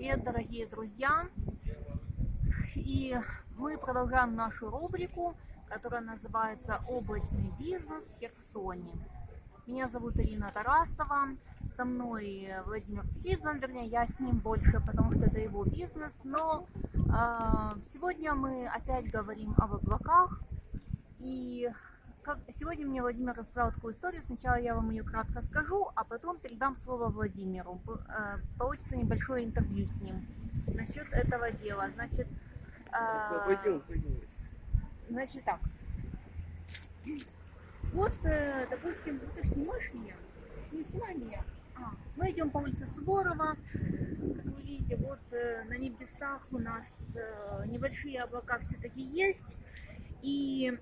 привет, дорогие друзья! И мы продолжаем нашу рубрику, которая называется «Облачный бизнес в Херсоне». Меня зовут Ирина Тарасова, со мной Владимир Псидзан, вернее, я с ним больше, потому что это его бизнес, но э, сегодня мы опять говорим об облаках, и как, сегодня мне Владимир рассказал такую историю. Сначала я вам ее кратко скажу, а потом передам слово Владимиру. Э, получится небольшое интервью с ним насчет этого дела. Значит, э, пойдем, пойдем. Значит так. Вот, э, допустим, ты снимаешь меня? Не снимай меня. А, мы идем по улице Суворова. Как вы видите, вот на небесах у нас небольшие облака все-таки есть. И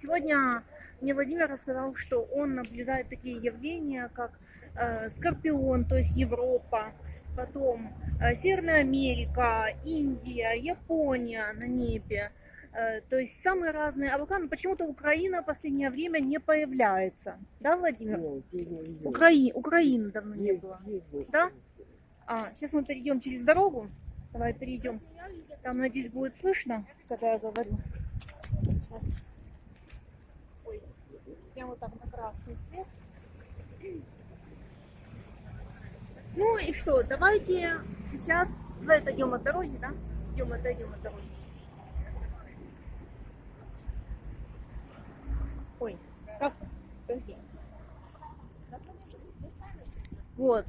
Сегодня мне Владимир рассказал, что он наблюдает такие явления, как э, Скорпион, то есть Европа, потом э, Северная Америка, Индия, Япония на небе. Э, то есть самые разные облака, но почему-то Украина в последнее время не появляется. Да, Владимир? Украи... Украины давно не было. Да? А, сейчас мы перейдем через дорогу. Давай перейдем. Там, надеюсь, будет слышно, когда я говорю. Сейчас прямо вот так на красный свет. Ну и что, давайте сейчас, давай отойдем от дороги, да? Идем, отойдем от дороги. Ой, как? Вот.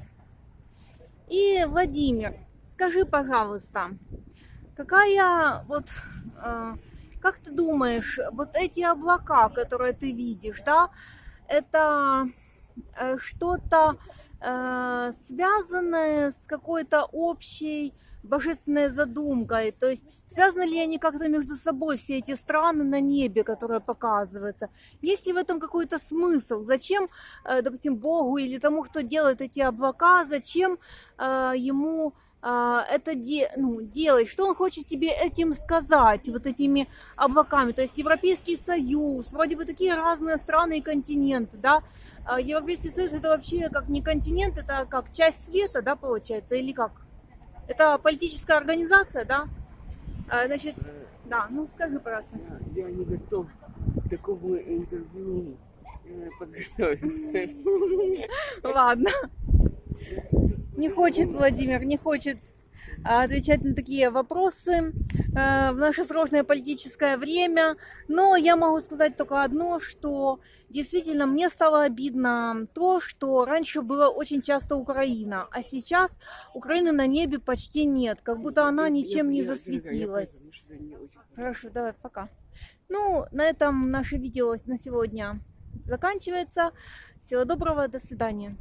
И, Владимир, скажи, пожалуйста, какая вот э, как ты думаешь, вот эти облака, которые ты видишь, да, это э, что-то э, связанное с какой-то общей божественной задумкой, то есть связаны ли они как-то между собой, все эти страны на небе, которые показываются? Есть ли в этом какой-то смысл? Зачем, э, допустим, Богу или тому, кто делает эти облака, зачем ему это де, ну, делать, что он хочет тебе этим сказать, вот этими облаками. То есть Европейский Союз, вроде бы такие разные страны и континенты, да. А Европейский Союз это вообще как не континент, это как часть света, да, получается, или как? Это политическая организация, да? А, значит, да, ну скажи, пожалуйста. Я, я не готов к такому интервью э, подготовиться. Ладно не хочет Владимир, не хочет а, отвечать на такие вопросы э, в наше сложное политическое время. Но я могу сказать только одно, что действительно мне стало обидно то, что раньше было очень часто Украина, а сейчас Украины на небе почти нет, как будто она ничем не засветилась. Хорошо, давай, пока. Ну, на этом наше видео на сегодня заканчивается. Всего доброго, до свидания.